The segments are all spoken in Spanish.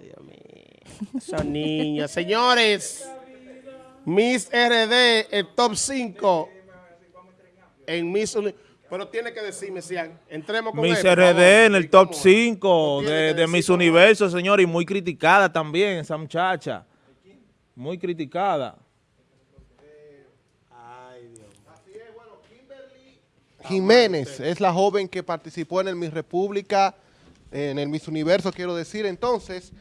Dios mío. Esos niños. Señores, Miss RD, el top 5 en Miss Uni- Pero tiene que decirme, si entremos con Miss él, por favor. RD en el top ¿Cómo es? 5 Tiene de, Miss. Universo, señor, y muy criticada también esa muchacha. Muy criticada. Jiménez es la joven que participó en el Miss República, en el Miss Universo, quiero decir. Entonces,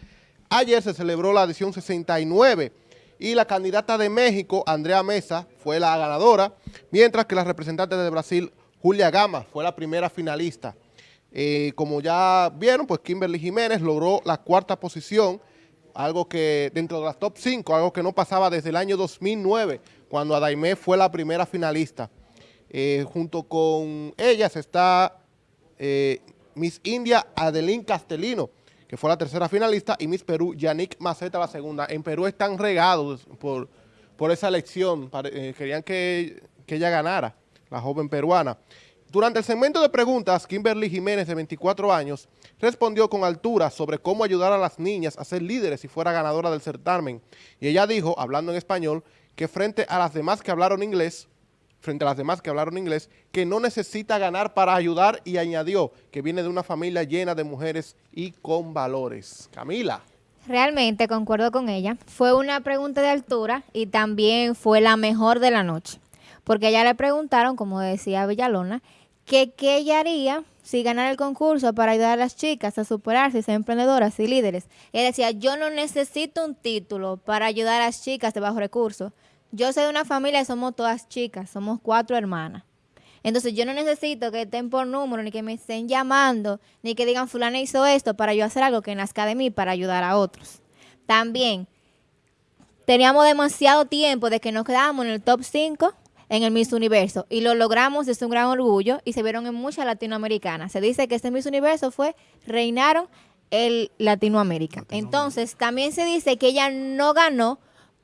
ayer se celebró la edición 69 y la candidata de México, Andrea Mesa, fue la ganadora, mientras que la representante de Brasil, Julia Gama, fue la primera finalista. Eh, como ya vieron, pues Kimberly Jiménez logró la cuarta posición, algo que dentro de las top 5, algo que no pasaba desde el año 2009, cuando Adaimé fue la primera finalista. Eh, junto con ellas está eh, Miss India Adeline Castelino, que fue la tercera finalista, y Miss Perú Yannick Maceta la segunda. En Perú están regados por, por esa elección, eh, querían que, que ella ganara, la joven peruana. Durante el segmento de preguntas, Kimberly Jiménez, de 24 años, respondió con altura sobre cómo ayudar a las niñas a ser líderes si fuera ganadora del certamen. Y ella dijo, hablando en español, que frente a las demás que hablaron inglés, frente a las demás que hablaron inglés, que no necesita ganar para ayudar y añadió que viene de una familia llena de mujeres y con valores. Camila. Realmente concuerdo con ella. Fue una pregunta de altura y también fue la mejor de la noche. Porque ella le preguntaron, como decía Villalona, que qué ella haría si ganara el concurso para ayudar a las chicas a superarse, ser emprendedoras y líderes. Ella decía, yo no necesito un título para ayudar a las chicas de bajo recursos. Yo soy de una familia y somos todas chicas, somos cuatro hermanas. Entonces yo no necesito que estén por número, ni que me estén llamando, ni que digan fulana hizo esto para yo hacer algo que nazca de mí para ayudar a otros. También teníamos demasiado tiempo de que nos quedábamos en el top 5 en el Miss Universo y lo logramos, es un gran orgullo y se vieron en muchas latinoamericanas. Se dice que este Miss Universo fue, reinaron el Latinoamérica. Entonces también se dice que ella no ganó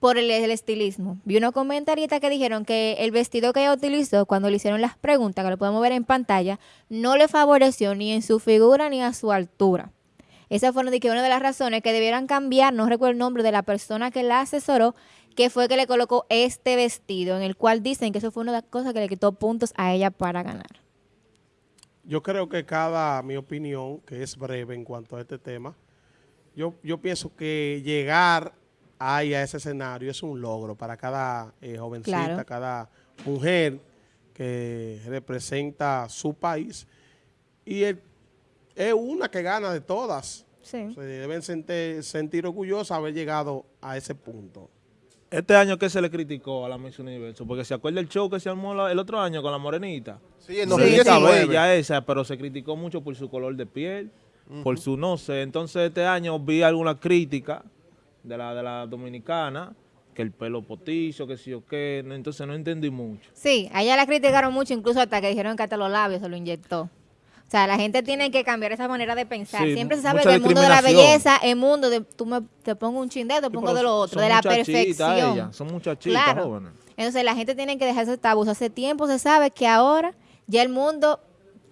por el, estilismo. Vi unos comentaristas que dijeron que el vestido que ella utilizó cuando le hicieron las preguntas, que lo podemos ver en pantalla, no le favoreció ni en su figura ni a su altura. Esa fue de que una de las razones que debieran cambiar, no recuerdo el nombre de la persona que la asesoró, que fue que le colocó este vestido, en el cual dicen que eso fue una de las cosas que le quitó puntos a ella para ganar. Yo creo que cada, mi opinión, que es breve en cuanto a este tema, yo, yo pienso que llegar ahí a ese escenario es un logro para cada eh, jovencita, Claro. cada mujer que representa su país. Y el- es una que gana de todas. Sí. Se deben sentir, sentir orgullosos de haber llegado a ese punto. Este año, ¿qué se le criticó a la Miss Universo? Porque se acuerda el show que se armó la- el otro año con la morenita. Sí, en Morenita 2019. bella esa, pero se criticó mucho por su color de piel, por su no sé. Entonces este año vi alguna crítica de la, de la dominicana, que el pelo potizo, que sí o qué, no, entonces no entendí mucho. Sí, a ella la criticaron mucho, incluso hasta que dijeron que hasta los labios se lo inyectó. O sea, la gente tiene que cambiar esa manera de pensar. Sí, Siempre se sabe que el mundo de la belleza, el mundo de tú me, te pongo un chin de esto, te pongo de lo otro, de la perfección. ellas, son muchachitas claro. jóvenes. Entonces la gente tiene que dejar ese tabú. Hace tiempo se sabe que ahora ya el mundo,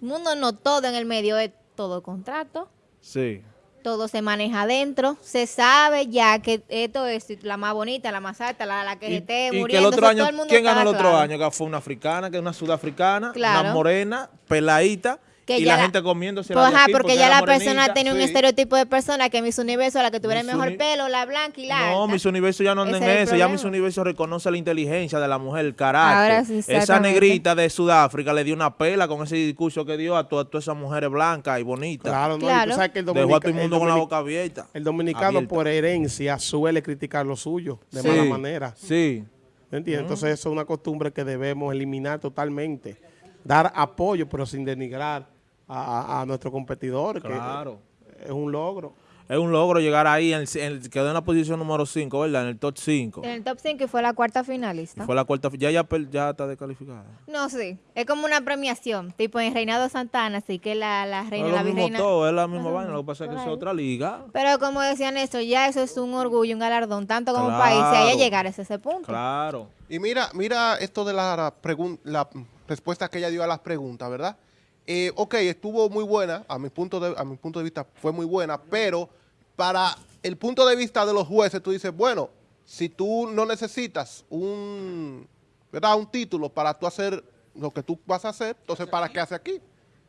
mundo no todo en el medio es todo contrato, Sí. Todo se maneja adentro, se sabe ya que esto es la más bonita, la más alta, la, la que se esté y que el muriendo. otro año, ¿quién ganó el otro claro. año? Que fue una africana, que es una sudafricana, Claro. una morena, peladita, Que y ya la, la- gente comiéndose Pues, ajá, porque porque ya la persona tenía un Sí. estereotipo de persona que Miss Universo, la que tuviera el mejor Uni- pelo, la blanca y la No, alta. Miss Universo ya no anda en eso, ya. Miss Universo reconoce la inteligencia de la mujer, el carácter. Ahora sí, Esa negrita de Sudáfrica le dio una pela con ese discurso que dio a todas esas mujeres blancas y bonitas. Claro, ¿no? Y tú sabes que el, Dejó a todo el mundo el con la boca abierta. el dominicano Abierta. por herencia suele criticar lo suyo de Sí, mala manera. Sí. ¿Me entiendes? Entonces eso es una costumbre que debemos eliminar totalmente. Dar apoyo, pero sin denigrar a, a- a nuestro competidor, que Claro. es un logro. Es un logro llegar ahí, en el- en el- quedó en la posición número 5, ¿verdad? En el top 5. En el top 5 y fue la cuarta finalista. Fue la cuarta, ya, ya, ya está descalificada. No, sí. Es como una premiación, tipo en Reinado Santana, así que la, la reina, es la lo mismo virreina. todo, es la misma vaina, lo que pasa es que es otra liga. Pero como decían esto, ya eso es un orgullo, un galardón, tanto como Claro. país, si haya llegar a ese punto. Claro. Y mira, mira esto de la, pregun- la respuesta que ella dio a las preguntas, ¿verdad? Eh, ok, estuvo muy buena, a mi, punto de, a mi punto de vista fue muy buena, pero para el punto de vista de los jueces, tú dices, bueno, si tú no necesitas un, ¿verdad? un título para tú hacer lo que tú vas a hacer, entonces ¿para qué hace aquí?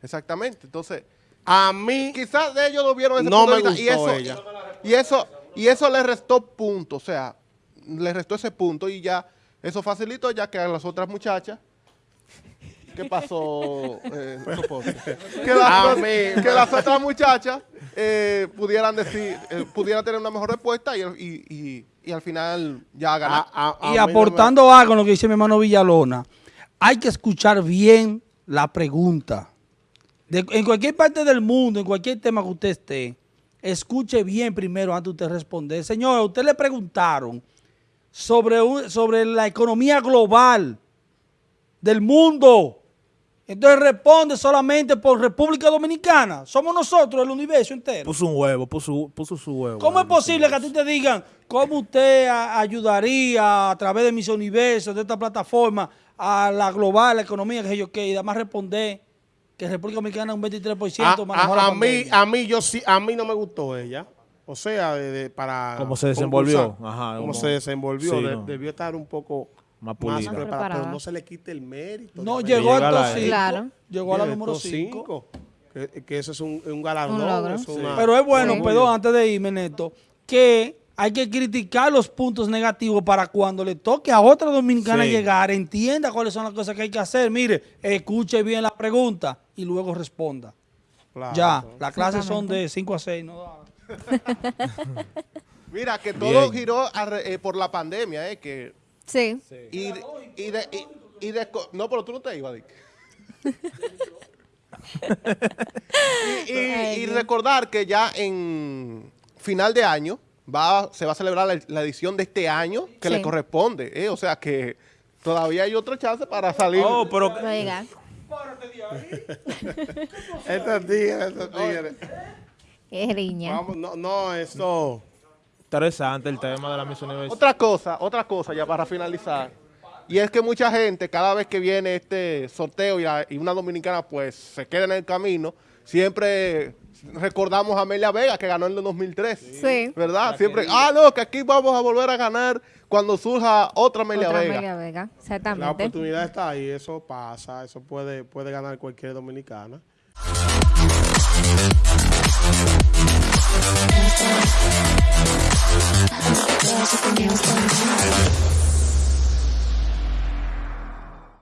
Exactamente. Entonces, A mí, quizás de ellos no vieron ese No punto de me vista, y gustó eso, ella. y eso y eso le restó punto, o sea, le restó ese punto y ya eso facilitó ya que a las otras muchachas ¿Qué pasó, eh, Soporte? que, las, A mí- que las otras muchachas eh, pudieran decir, eh, pudieran tener una mejor respuesta y, y, y- y al final ya ganar. a- a- a y mí no me- aportando algo a lo que dice mi hermano Villalona, hay que escuchar bien la pregunta. De- en cualquier parte del mundo, en cualquier tema que usted esté, escuche bien primero antes de usted responder. Señor, a usted le preguntaron sobre, un- sobre la economía global del mundo. Entonces responde solamente por República Dominicana. Somos nosotros, el universo entero. Puso un huevo, puso, puso su huevo. ¿Cómo es posible que a ti te digan cómo usted a- ayudaría a través de mis universos, de esta plataforma, a la global, la economía, que yo qué, y además responder que República Dominicana un 23% a, manejó a- la a mí, a mí yo sí, a mí no me gustó ella. O sea, de- de- para Cómo se desenvolvió. Ajá, cómo como- se desenvolvió, Sí, de- no. debió estar un poco Más pulida. preparada. pero no se le quite el mérito. No, llegó al la- top 5. Claro. Llegó a la número estos 5. cinco, Que, que eso es un, un galardón. Un logro. es una- Pero es bueno, Sí. perdón, antes de irme, Neto, que hay que criticar los puntos negativos para cuando le toque a otra dominicana Sí. llegar, entienda cuáles son las cosas que hay que hacer. Mire, escuche bien la pregunta y luego responda. Claro. Ya, las clases son de 5 a 6, no Mira, que todo Bien. giró eh, por la pandemia, eh, que Sí. y, y de, y, y de no, pero tú no te ibas, Dick. y, recordar que ya en final de año va, se va a celebrar la, la edición de este año que Sí. le corresponde, eh, o sea que todavía hay otra chance para salir. Oh, pero Va a llegar. Estos tigres, estos tigres. Qué riña. Vamos, no, no, esto... interesante el tema de la Miss Universo. Otra cosa, otra cosa ya para finalizar. Y es que mucha gente, cada vez que viene este sorteo y, la- y una dominicana pues se queda en el camino, siempre recordamos a Amelia Vega que ganó en el 2003. Sí. ¿Verdad? Siempre, ah, no, que aquí vamos a volver a ganar cuando surja otra Amelia Otra Vega. Amelia Vega. La Exactamente. oportunidad está ahí, eso pasa, eso puede, puede ganar cualquier dominicana. There's you else